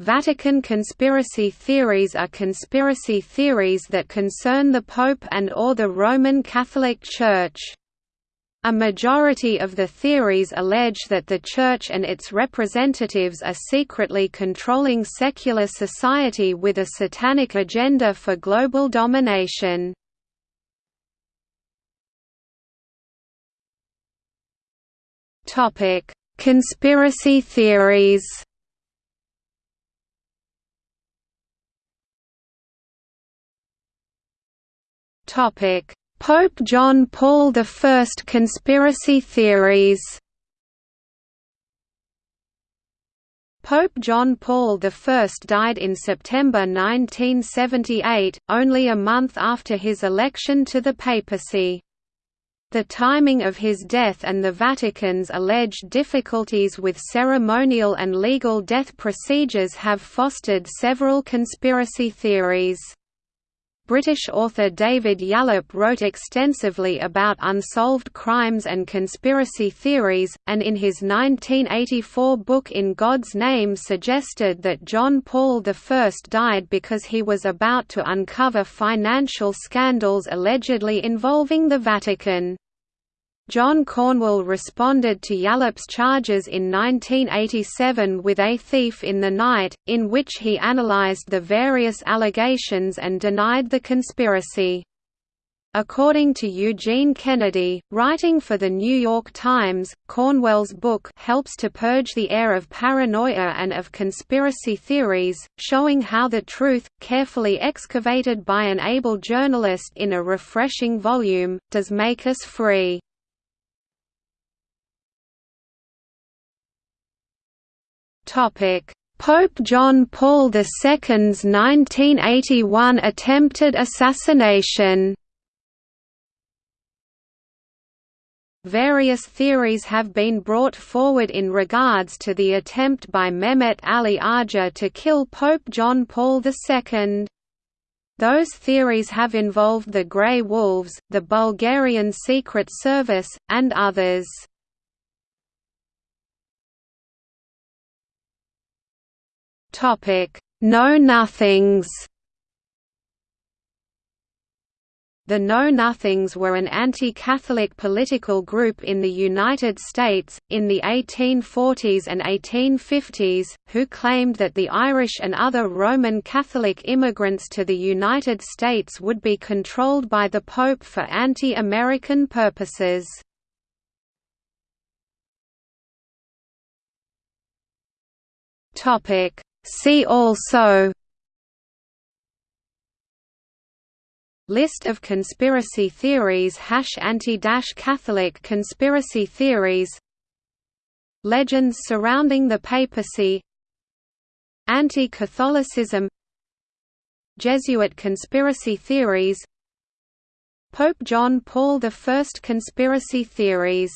Vatican conspiracy theories are conspiracy theories that concern the Pope and or the Roman Catholic Church. A majority of the theories allege that the Church and its representatives are secretly controlling secular society with a satanic agenda for global domination. Conspiracy theories. Pope John Paul I conspiracy theories. Pope John Paul I died in September 1978, only a month after his election to the papacy. The timing of his death and the Vatican's alleged difficulties with ceremonial and legal death procedures have fostered several conspiracy theories. British author David Yallop wrote extensively about unsolved crimes and conspiracy theories, and in his 1984 book In God's Name suggested that John Paul I died because he was about to uncover financial scandals allegedly involving the Vatican. John Cornwell responded to Yallop's charges in 1987 with A Thief in the Night, in which he analyzed the various allegations and denied the conspiracy. According to Eugene Kennedy, writing for The New York Times, Cornwell's book helps to purge the air of paranoia and of conspiracy theories, showing how the truth, carefully excavated by an able journalist in a refreshing volume, does make us free. Pope John Paul II's 1981 attempted assassination Various theories have been brought forward in regards to the attempt by Mehmet Ali Agca to kill Pope John Paul II. Those theories have involved the Grey Wolves, the Bulgarian Secret Service, and others. Topic: Know-Nothings. The Know-Nothings were an anti-Catholic political group in the United States, in the 1840s and 1850s, who claimed that the Irish and other Roman Catholic immigrants to the United States would be controlled by the Pope for anti-American purposes. Topic See also List of conspiracy theories Anti-Catholic conspiracy theories Legends surrounding the papacy Anti-Catholicism Jesuit conspiracy theories Pope John Paul I conspiracy theories